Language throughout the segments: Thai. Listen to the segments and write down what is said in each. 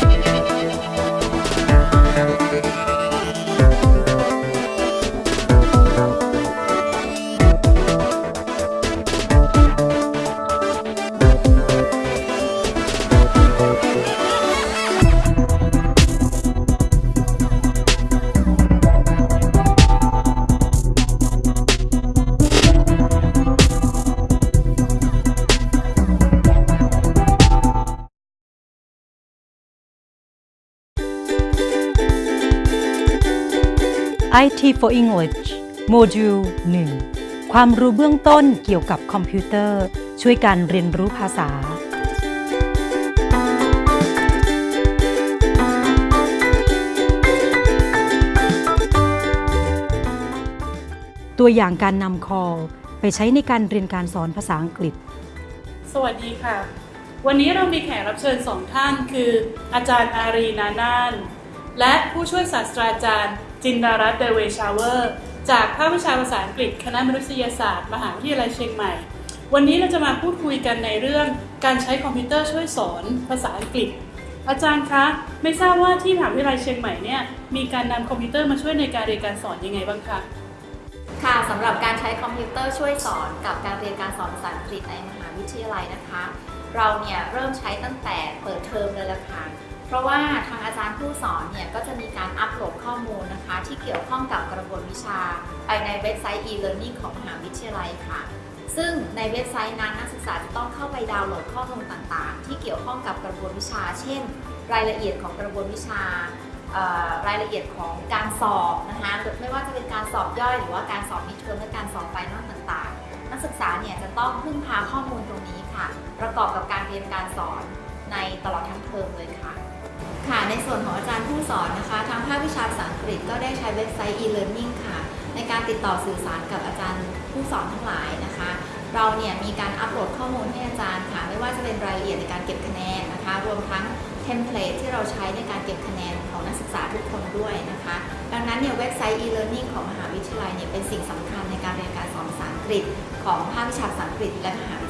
Bye. IT for English โมดูล 1 ความรู้เบื้องต้นเกี่ยวกับคอมพิวเตอร์ ช่วยการเรียนรู้ภาษา ตัวอย่างการนำ call ไปใช้ในการเรียนการสอนภาษาอังกฤษ สวัสดีค่ะ วันนี้เรามีแขกรับเชิญสองท่านคือ อาจารย์อารีนานาน และผู้ช่วยศาสตราจารย์ จินดารัตเดเวชาเวอร์ จากภาควิชาภาษาอังกฤษ คณะมนุษยศาสตร์ มหาวิทยาลัยเชียงใหม่ วันนี้เราจะมาพูดคุยกันในเรื่องการใช้คอมพิวเตอร์ช่วยสอนภาษาอังกฤษ อาจารย์คะ ไม่ทราบว่าที่มหาวิทยาลัยเชียงใหม่เนี่ยมีการนำคอมพิวเตอร์มาช่วยในการเรียนการสอนยังไงบ้างคะค่ะสำหรับการใช้คอมพิวเตอร์ช่วยสอนกับการเรียนการสอนภาษาอังกฤษในมหาวิทยาลัยนะคะ เราเนี่ยเริ่มใช้ตั้งแต่เปิดเทอมเลยละค่ะ เพราะว่าทางอาจารย์ผู้สอนเนี่ยก็จะมีการอัปโหลดข้อมูลนะคะ ที่เกี่ยวข้องกับกระบวนวิชา ไปในเว็บไซต์ e-learning ของมหาวิทยาลัยค่ะ ซึ่งในเว็บไซต์นั้นนักศึกษาจะต้องเข้าไปดาวน์โหลดข้อมูลต่างๆ ที่เกี่ยวข้องกับกระบวนวิชา เช่น รายละเอียดของกระบวนวิชารายละเอียดของการสอบนะคะไม่ว่าจะเป็นการสอบย่อยหรือว่าการสอบ midterm และการสอบ final ต่างๆ นักศึกษาเนี่ยจะต้องพึ่งพาข้อมูลตรงนี้ค่ะ ประกอบกับการเรียนการสอนในตลอดทั้งเทอมเลยค่ะ ค่ะในส่วนของอาจารย์ผู้สอนนะคะ ทางภาควิชาภาษาอังกฤษก็ได้ใช้เว็บไซต์ e-learning ค่ะ ในการติดต่อสื่อสารกับอาจารย์ผู้สอนทั้งหลายนะคะ เราเนี่ยมีการอัปโหลดข้อมูลให้อาจารย์ค่ะ ไม่ว่าจะเป็นรายละเอียดในการเก็บคะแนนนะคะ รวมทั้ง template ที่เราใช้ในการเก็บคะแนนของนักศึกษาทุกคนด้วยนะคะ ดังนั้นเนี่ยเว็บไซต์ e-learning ของมหาวิทยาลัยเนี่ยเป็นสิ่งสำคัญในการเรียนการสอนภาษาอังกฤษ ของภาควิชาภาษาอังกฤษและมหาวิทยาลัย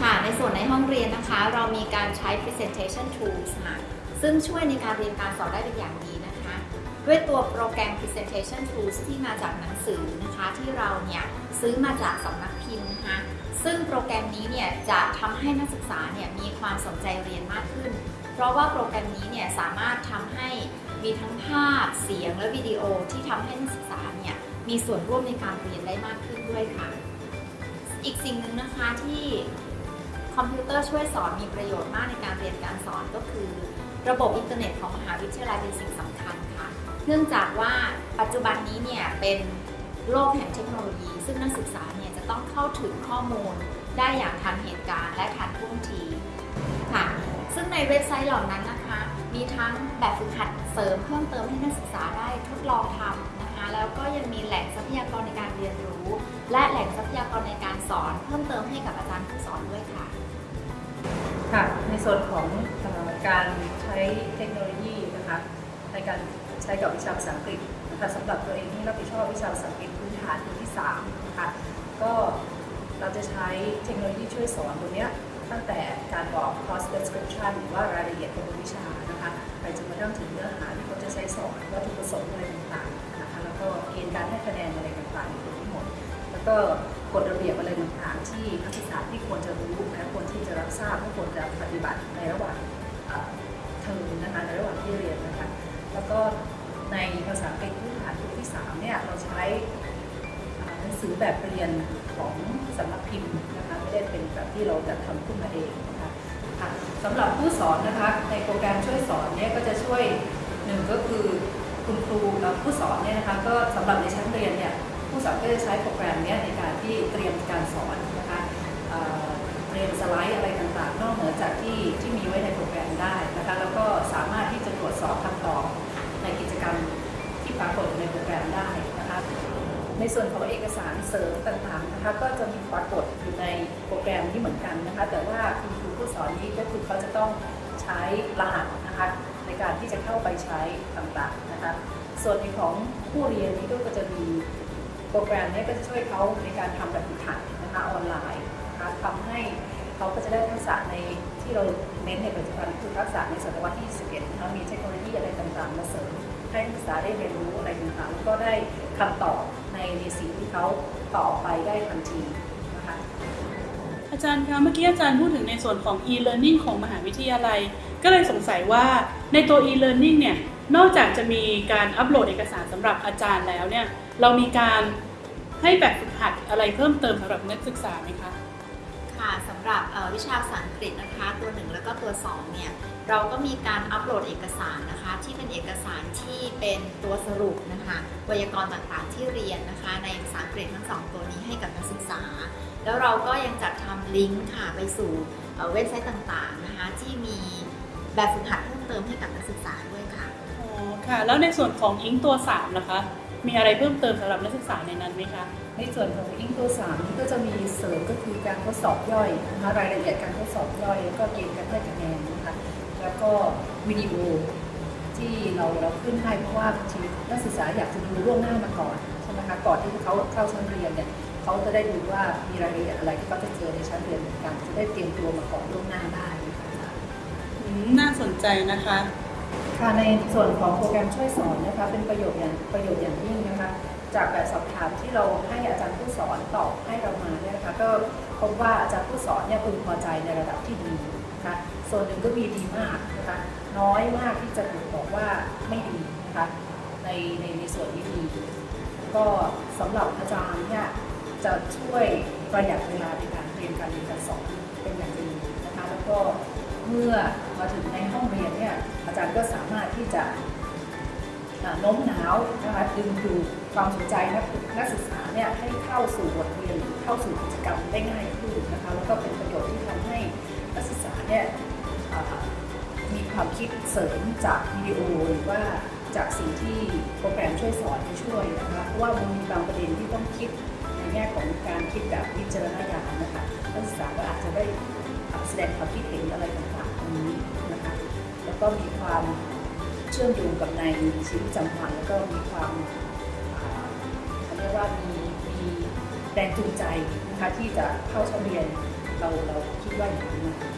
ค่ะ ในส่วนในห้องเรียนนะคะ เรามีการใช้ presentation tools ค่ะ ซึ่งช่วยในการเรียนการสอนได้เป็นอย่างดีนะคะ ด้วยตัวโปรแกรม presentation tools ที่มาจากหนังสือนะคะ ที่เราเนี่ยซื้อมาจากสำนักพิมพ์นะคะ ซึ่งโปรแกรมนี้เนี่ยจะทำให้นักศึกษาเนี่ยมีความสนใจเรียนมากขึ้น เพราะว่าโปรแกรมนี้เนี่ยสามารถทำให้มีทั้งภาพ เสียง และวิดีโอที่ทำให้นักศึกษาเนี่ยมีส่วนร่วมในการเรียนได้มากขึ้นด้วยค่ะ อีกสิ่งหนึ่งนะคะที่ คอมพิวเตอร์ช่วยสอนมีประโยชน์มากในการเรียนการสอนก็คือ ระบบอินเทอร์เน็ตของมหาวิทยาลัยเป็นสิ่งสำคัญค่ะ เนื่องจากว่าปัจจุบันนี้เนี่ยเป็นโลกแห่งเทคโนโลยี ซึ่งนักศึกษาเนี่ยจะต้องเข้าถึงข้อมูล ได้อย่างทันเหตุการณ์และทันท่วงทีค่ะ ซึ่งในเว็บไซต์เหล่านั้นนะคะ มีทั้งแบบฝึกหัดเสริมเพิ่มเติมให้นักศึกษาได้ทดลองทำนะคะ แล้วก็ยังมีแหล่งทรัพยากรในการเรียนรู้ และแหล่งทรัพยากรในการสอน เพิ่มเติมให้กับอาจารย์ผู้สอนด้วยค่ะ ค่ะ ในส่วนของอการใช้เทคโนโลยีนะคะในการใช้กับวิชาภาษาอังกฤษนะคะสำหรับตัวเองที่รับผิดชอบวิชาภาษาอังกฤษพื้นฐานที่3นะคะก็เราจะใช้เทคโนโลยีช่วยสอนตัวเนี้ยตั้งแต่การบอก course description หรือว่ารายละเอียดของวิชานะคะไปจนกระทั่งถึงเนื้อหาที่เขาจะใช้สอนวัตถุประสงค์อะไรต่างๆนะคะแล้วก็เกณฑ์การให้คะแนนอะไรต่างๆทั้งหมด แล้วก็กฎระเบียบอะไรต่างๆที่นักศึกษาที่ควรจะรู้และควรที่จะรับ บัติในระหว่างเทอมนะคะในระหว่างที่เรียนนะคะแล้วก็ในภาษาอังกฤษพื้นฐานปีที่3เนี่ยเราใช้หนังสือแบบเรียนของสำนักพิมพ์นะคะไม่ได้เป็นแบบที่เราจัดทำขึ้นมาเองนะคะค่ะสำหรับผู้สอนนะคะในโปรแกรมช่วยสอนเนี่ยก็จะช่วยหนึ่งก็คือคุณครูและผู้สอนเนี่ยนะคะก็สำหรับในชั้นเรียนเนี่ยผู้สอนก็จะใช้โปรแกรมเนี้ยในการที่เตรียมการสอน ในส่วนของเอกสารเสริมต่างๆนะคะก็จะมีปรากฏอยู่ในโปรแกรมนี้เหมือนกันนะคะ แต่ว่าคุณครูผู้สอนนี้ก็คือเขาจะต้องใช้รหัสนะคะในการที่จะเข้าไปใช้ต่างๆนะคะ ส่วนในของผู้เรียนนี้ก็จะมีโปรแกรมนี้ก็จะช่วยเขาในการทำแบบฝึกหัดนะคะออนไลน์นะคะทำให้เขาก็จะได้ทักษะในที่เราเน้นในปัจจุบันคือทักษะในศตวรรษที่21นะคะมีเทคโนโลยีอะไรต่างๆ มาเสริมให้นักศึกษาได้เรียนรู้อะไรต่างๆแล้วก็ได้คำตอบ ในในสิ่งที่เขาตอบไปได้ทันทีนะคะอาจารย์คะเมื่อกี้อาจารย์พูดถึงในส่วนของ e-learning ของมหาวิทยาลัย ก็เลยสงสัยว่าในตัว e-learning เนี่ยนอกจากจะมีการอัปโหลดเอกสารสำหรับอาจารย์แล้วเนี่ยเรามีการให้แบบฝึกหัดอะไรเพิ่มเติมสำหรับนักศึกษาไหมคะค่ะสำหรับเอ่อวิชาภาษาอังกฤษนะคะตัว 1 แล้วก็ตัว 2 เนี่ย เราก็มีการอัปโหลดเอกสารนะคะ ที่เป็นเอกสารที่เป็นตัวสรุปนะคะไวยากรณ์ต่างๆที่เรียนนะคะ ในภาษาอังกฤษทั้งสองตัวนี้ให้กับนักศึกษา แล้วเราก็ยังจัดทำลิงก์ค่ะไปสู่เอ่อเว็บไซต์ต่างๆนะคะที่มีแบบฝึกหัดเพิ่มเติมให้กับนักศึกษาด้วยค่ะอ๋อค่ะ แล้วในส่วนของอิงตัว3นะคะมีอะไรเพิ่มเติมสำหรับนักศึกษาในนั้นไหมคะ ในส่วนของอิงตัว3นี่ก็จะมีเสริมก็คือการทดสอบย่อยนะคะรายละเอียดการทดสอบย่อยแล้วก็เกณฑ์การให้คะแนนนะคะ แล้วก็วิดีโอที่เราเราขึ้นให้เพราะว่าบางทีนักศึกษาอยากจะดูล่วงหน้ามาก่อนใช่ไหมคะก่อนที่เขาเข้าชั้นเรียนเนี่ยเขาจะได้ดูว่ามีรายละเอียดอะไรที่เขาจะเจอในชั้นเรียนเหมือนกันจะได้เตรียมตัวมาก่อนล่วงหน้าได้นะคะอืมน่าสนใจนะคะค่ะในส่วนของโปรแกรมช่วยสอนนะคะเป็นประโยชน์อย่างประโยชน์อย่างยิ่งนะคะจากแบบสอบถามที่เราให้อาจารย์ผู้สอนตอบให้เรามาเนี่ยนะคะก็พบว่าอาจารย์ผู้สอนเนี่ยพึงพอใจในระดับที่ดี นะคะส่วนหนึ่งก็มีดีมากนะคะน้อยมากที่จะถูกบอกว่าไม่ดีนะคะในในในส่วนที่ดีก็สำหรับอาจารย์เนี่ยจะช่วยประหยัดเวลาในการเรียนการเรียนการสอนเป็นอย่างดีนะคะแล้วก็เมื่อมาถึงในห้องเรียนเนี่ยอาจารย์ก็สามารถที่จะโน้มน้าวนะคะดึงดูดความสนใจนักนักศึกษาเนี่ยให้เข้าสู่บทเรียนเข้าสู่กิจกรรมได้ง่ายขึ้นนะคะแล้วก็เป็นประโยชน์ที่ทำให้ นักศึกษาเนี่ยมีความคิดเสริมจากวิดีโอหรือว่าจากสิ่งที่โปรแกรมช่วยสอนช่วยนะคะเพราะว่ามันมีบางประเด็นที่ต้องคิดในแง่ของการคิดแบบวิจารณญาณนะคะนักศึกษาก็อาจจะได้แสดงความคิดเห็นอะไรต่างๆตรงนี้นะคะแล้วก็มีความเชื่อมโยงกับในชีวิตประจำวันแล้วก็มีความเขาเรียกว่ามีมีแรงจูงใจนะคะที่จะเข้าชั้นเรียน เราเราคิดว่าอย่างนั้นนะคะ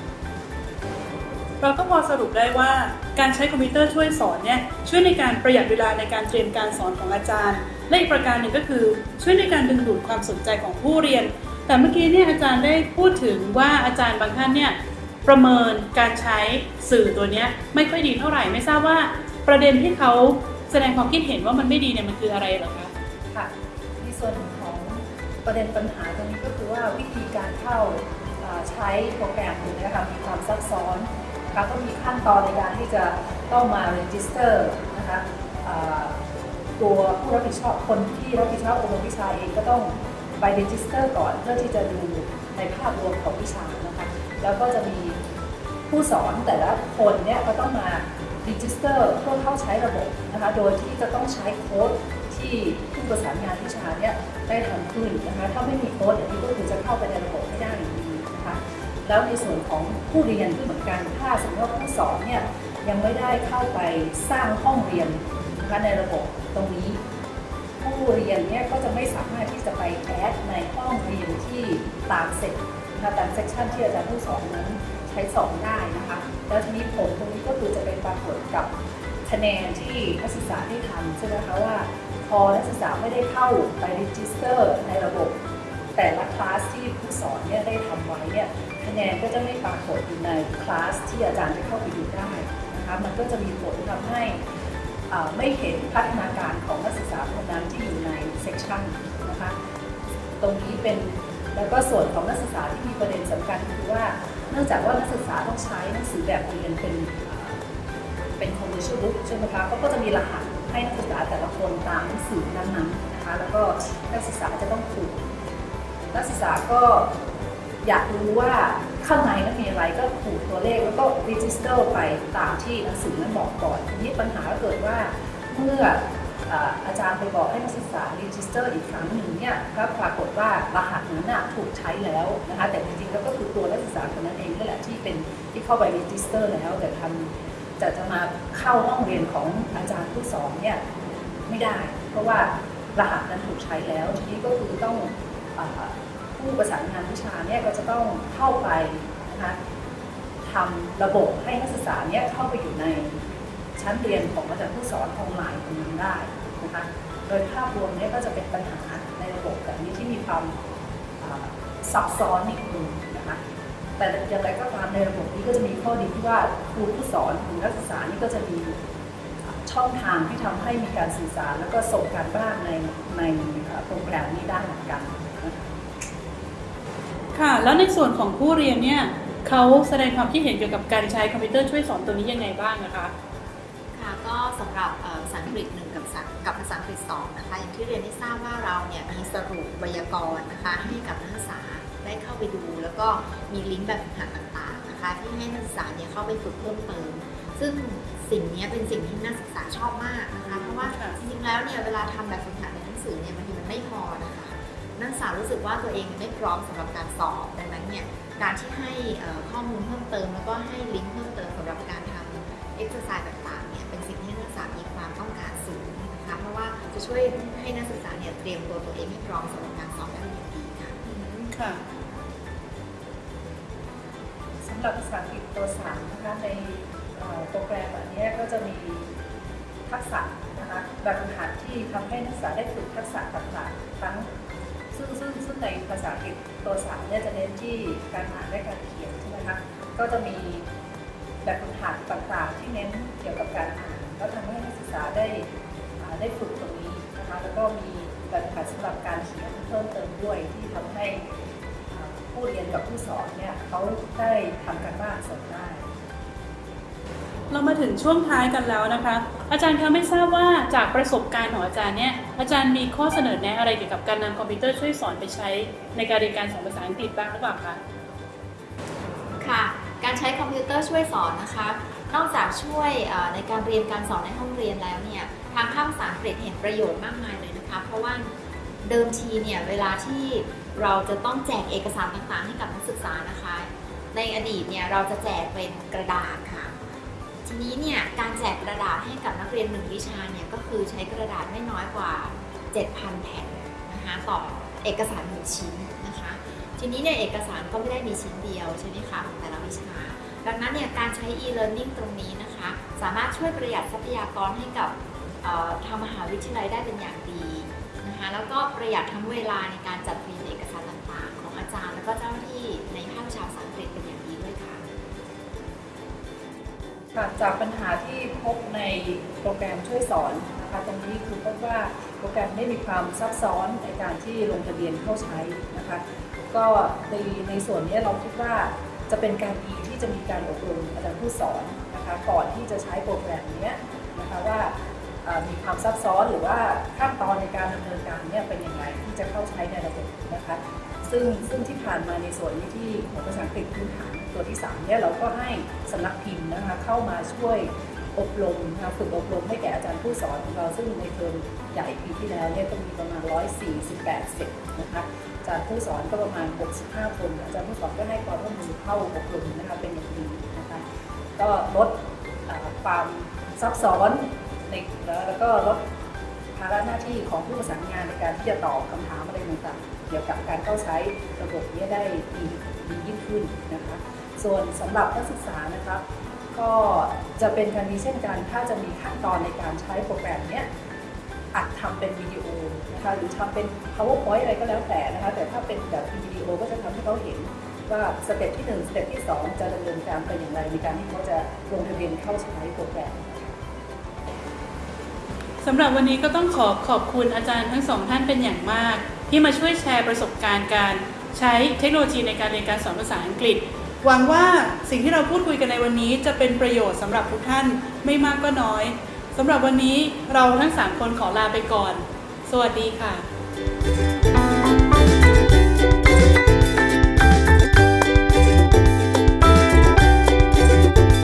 เราก็พอสรุปได้ว่าการใช้คอมพิวเตอร์ช่วยสอนเนี่ยช่วยในการประหยัดเวลาในการเตรียมการสอนของอาจารย์ และอีกประการหนึ่งก็คือช่วยในการดึงดูดความสนใจของผู้เรียน แต่เมื่อกี้เนี่ยอาจารย์ได้พูดถึงว่าอาจารย์บางท่านเนี่ยประเมินการใช้สื่อตัวเนี้ยไม่ค่อยดีเท่าไหร่ไม่ทราบว่าประเด็นที่เขาแสดงความคิดเห็นว่ามันไม่ดีเนี่ยมันคืออะไรเหรอคะค่ะในส่วนของประเด็นปัญหาตรงนี้ก็คือว่าวิธีการเข้าอ่า ใช้โปรแกรมตัวนี้ค่ะมีความซับซ้อนนะคะก็มีขั้นตอนในการที่จะต้องมา register นะคะตัวผู้รับผิดชอบคนที่รับผิดชอบอบรมวิชาเองก็ต้องไป register ก่อนเพื่อที่จะดูในภาพรวมของวิชานะคะแล้วก็จะมีผู้สอนแต่ละคนเนี่ยก็ต้องมา register เพื่อเข้าใช้ระบบนะคะโดยที่จะต้องใช้โค้ดที่ผู้ประสานงานวิชาเนี่ยได้ทำขึ้นนะคะถ้าไม่มีโค้ดอันนี้ก็คือจะเข้าไปในระบบไม่ได้ แล้วในส่วนของผู้เรียนก็เหมือนกันถ้าสมมติว่าผู้สอนเนี่ยยังไม่ได้เข้าไปสร้างห้องเรียนนะคะในระบบตรงนี้ ผู้เรียนเนี่ยก็จะไม่สามารถที่จะไป add ในห้องเรียนที่ตามเซตนะคะตาม session ที่อาจารย์ผู้สอนนั้นใช้สอนได้นะคะแล้วทีนี้ผลตรงนี้ก็คือจะเป็นปรากฏกับคะแนนที่นักศึกษาได้ทำใช่ไหมคะว่าพอนักศึกษาไม่ได้เข้าไป register ในระบบ แต่ละคลาสที่ผู้สอนเนี่ยได้ทำไว้เนี่ย คะแนนก็จะไม่ปรากฏอยู่ในคลาสที่อาจารย์จะเข้าไปดูได้นะคะมันก็จะมีผลทำให้ไม่เห็นพัฒนาการของนักศึกษาคนนั้นที่อยู่ในเซกชันนะคะตรงนี้เป็นแล้วก็ส่วนของนักศึกษาที่มีประเด็นสำคัญคือว่าเนื่องจากว่านักศึกษาต้องใช้หนังสือแบบเรียนเป็นเป็น commercial book ใช่ไหมคะก็จะมีรหัสให้นักศึกษาแต่ละคนตามหนังสือนั้นๆนะคะแล้วก็นักศึกษาจะต้องถูกนักศึกษาก็ อยากรู้ว่าข้างในนั้นมีอะไรก็ถูกตัวเลขแล้วก็ register ไปตามที่หนังสือนั้นบอกก่อนทีนี้ปัญหาก็เกิดว่าเมื่ออาจารย์ไปบอกให้นักศึกษา register อีกครั้งหนึ่งเนี่ยก็ปรากฏว่ารหัสนั้นถูกใช้แล้วนะคะแต่จริงๆแล้วก็คือตัวนักศึกษาคนนั้นเองนั่นแหละที่เป็นที่เข้าไป register แล้วแต่ทำจะจะมาเข้าห้องเรียนของอาจารย์ผู้สอนเนี่ยไม่ได้ เพราะว่ารหัสนั้นถูกใช้แล้วทีนี้ก็คือต้องอ ผู้ประสานงานวิชาเนี่ยก็จะต้องเข้าไปนะคะทำระบบให้นักศึกษาเนี้ยเข้าไปอยู่ในชั้นเรียนของอาจารย์ผู้สอนออนไลน์ตรงนั้นได้นะคะโดยภาพรวมเนี้ก็จะเป็นปัญหาในระบบแบบนี้ที่มีความซับซ้อนนิดนึงนะคะแต่อย่างไรก็ตามในระบบนี้ก็จะมีข้อดีที่ว่าครูผู้สอนหรือนักศึกษานี่ก็จะมีช่องทางที่ทำให้มีการสื่อสาร แล้วก็ส่งการบ้านในในโปรแกรมนี้ได้เหมือนกันนะคะ ค่ะ แล้วในส่วนของผู้เรียนเนี่ยเขาแสดงความคิดเห็นเกี่ยวกับการใช้คอมพิวเตอร์ช่วยสอนตัวนี้ยังไงบ้างนะคะ ค่ะก็สำหรับเอ่อภาษาอังกฤษหนึ่งกับภาษากับภาษาอังกฤษสองนะคะอย่างที่เรียนได้ทราบว่าเราเนี่ยมีสรุปไวยากรณ์นะคะให้กับนักศึกษาได้เข้าไปดู แล้วก็มีลิงก์แบบฝึกหัดต่างๆนะคะ ที่ให้นักศึกษาเนี่ยเข้าไปฝึกเพิ่มเติม ซึ่งสิ่งเนี้ยเป็นสิ่งที่นักศึกษาชอบมากนะคะ เพราะว่าค่ะจริงๆแล้วเนี่ยเวลาทำแบบฝึกหัดในหนังสือเนี่ยบางทีมันไม่พอนะคะ นักศึกษารู้สึกว่าตัวเองไม่พร้อมสำหรับการสอบดังนั้นเนี่ยการที่ให้ข้อมูลเพิ่มเติม แล้วก็ให้ลิงก์เพิ่มเติมสำหรับการทำเอ็กซ์ไซส์ต่างๆเนี่ยเป็นสิ่งที่นักศึกษามีความต้องการสูงนะคะเพราะว่าจะช่วยให้นักศึกษาเนี่ยเตรียมตัวตัวเองให้พร้อมสำหรับการสอบได้อย่างดีค่ะค่ะสำหรับภาษาอังกฤษตัวสามนะคะในโปรแกรมอันนี้ก็จะมีทักษะนะคะแบบฝึกหัดที่ทำให้นักศึกษาได้ฝึกทักษะต่างๆทั้ง ซึ่งซึ่งซึ่งในภาษาอังกฤษตัวสามเนี่ยจะเน้นที่การอ่านและการเขียนใช่ไหมคะก็จะมีแบบฝึกหัดต่างๆที่เน้นเกี่ยวกับการอ่านแล้วทำให้นักศึกษาได้ได้ฝึกตรงนี้นะคะแล้วก็มีแบบฝึกหัดสำหรับการเขียนเพิ่มเติมด้วยที่ทำให้ผู้เรียนกับผู้สอนเนี่ยเขาได้ทำการบ้านส่งได้ เรามาถึงช่วงท้ายกันแล้วนะคะ อาจารย์คะไม่ทราบว่าจากประสบการณ์ของอาจารย์เนี่ยอาจารย์มีข้อเสนอแนะอะไรเกี่ยวกับการนำคอมพิวเตอร์ช่วยสอนไปใช้ในการเรียนการสอนภาษาอังกฤษบ้างหรือเปล่าคะค่ะ การใช้คอมพิวเตอร์ช่วยสอนนะคะ นอกจากช่วยในการเรียนการสอนในห้องเรียนแล้วเนี่ยทางภาคภาษาอังกฤษเห็นประโยชน์มากมายเลยนะคะ เพราะว่าเดิมทีเนี่ยเวลาที่เราจะต้องแจกเอกสารต่างๆ ให้กับนักศึกษานะคะ ในอดีตเนี่ยเราจะแจกเป็นกระดาษค่ะ ทีนี้เนี่ยการแจกกระดาษให้กับนักเรียนหนึ่งวิชาเนี่ยก็คือใช้กระดาษไม่น้อยกว่า 7,000 แผ่นนะคะต่อเอกสารหนึ่งชิ้นนะคะทีนี้เนี่ยเอกสารก็ไม่ได้มีชิ้นเดียวใช่ไหมคะของแต่ละวิชา ดังนั้นเนี่ยการใช้ e-learning ตรงนี้นะคะ สามารถช่วยประหยัดทรัพยากรให้กับทางมหาวิทยาลัยได้เป็นอย่างดีนะคะแล้วก็ประหยัดทั้งเวลาในการจัดเรียนเอกสารต่าง ค่ะจากปัญหาที่พบในโปรแกรมช่วยสอนนะคะตรงนี้คือพบว่าโปรแกรมได้มีความซับซ้อนในการที่ลงทะเบียนเข้าใช้นะคะก็ในในส่วนนี้เราคิดว่าจะเป็นการดีที่จะมีการอบรมอาจารย์ผู้สอนนะคะก่อนที่จะใช้โปรแกรมนี้นะคะว่ามีความซับซ้อนหรือว่าขั้นตอนในการดำเนินการเนี่ยเป็นยังไงที่จะเข้าใช้ในระบบนะคะ ซึ่งซึ่งที่ผ่านมาในส่วนนี้ที่ของภาษาอังกฤษพื้นฐานตัวที่3เนี่ยเราก็ให้สำนักพิมพ์นะคะเข้ามาช่วยอบรมนะคะฝึกอบรมให้แก่อาจารย์ผู้สอนของเราซึ่งในเทอมใหญ่ปีที่แล้วเนี่ยก็มีประมาณ 148เซตนะคะอาจารย์ผู้สอนก็ประมาณ 65 คน อาจารย์ผู้สอนก็ให้ความร่วมมือเข้าอบรมนะคะเป็นอย่างดีนะคะก็ลดความซับซ้อนในแล้วก็ลด ระหน้าที่ของผู้ประสานงานในการที่จะตอบคำถามอะไรต่างๆเกี่ยวกับการเข้าใช้ระบบนี้ได้ดีดียิ่งขึ้นนะคะ ส่วนสำหรับนักศึกษานะครับ ก็จะเป็นการดีเช่นกันถ้าจะมีขั้นตอนในการใช้โปรแกรมนี้อัดทำเป็นวิดีโอนะคะหรือทำเป็น powerpoint อะไรก็แล้วแต่นะคะแต่ถ้าเป็นแบบวิดีโอก็จะทำให้เขาเห็นว่า step ที่1 step ที่ 2 จะดำเนินการไปอย่างไรในการที่เขาจะลงทะเบียนเข้าใช้โปรแกรม สำหรับวันนี้ก็ต้องขอขอบคุณอาจารย์ทั้งสองท่านเป็นอย่างมาก ที่มาช่วยแชร์ประสบการณ์การใช้เทคโนโลยีในการเรียนการสอนภาษาอังกฤษ หวังว่าสิ่งที่เราพูดคุยกันในวันนี้จะเป็นประโยชน์สำหรับทุกท่านไม่มากก็น้อยสำหรับวันนี้เราทั้งสามคนขอลาไปก่อน สวัสดีค่ะ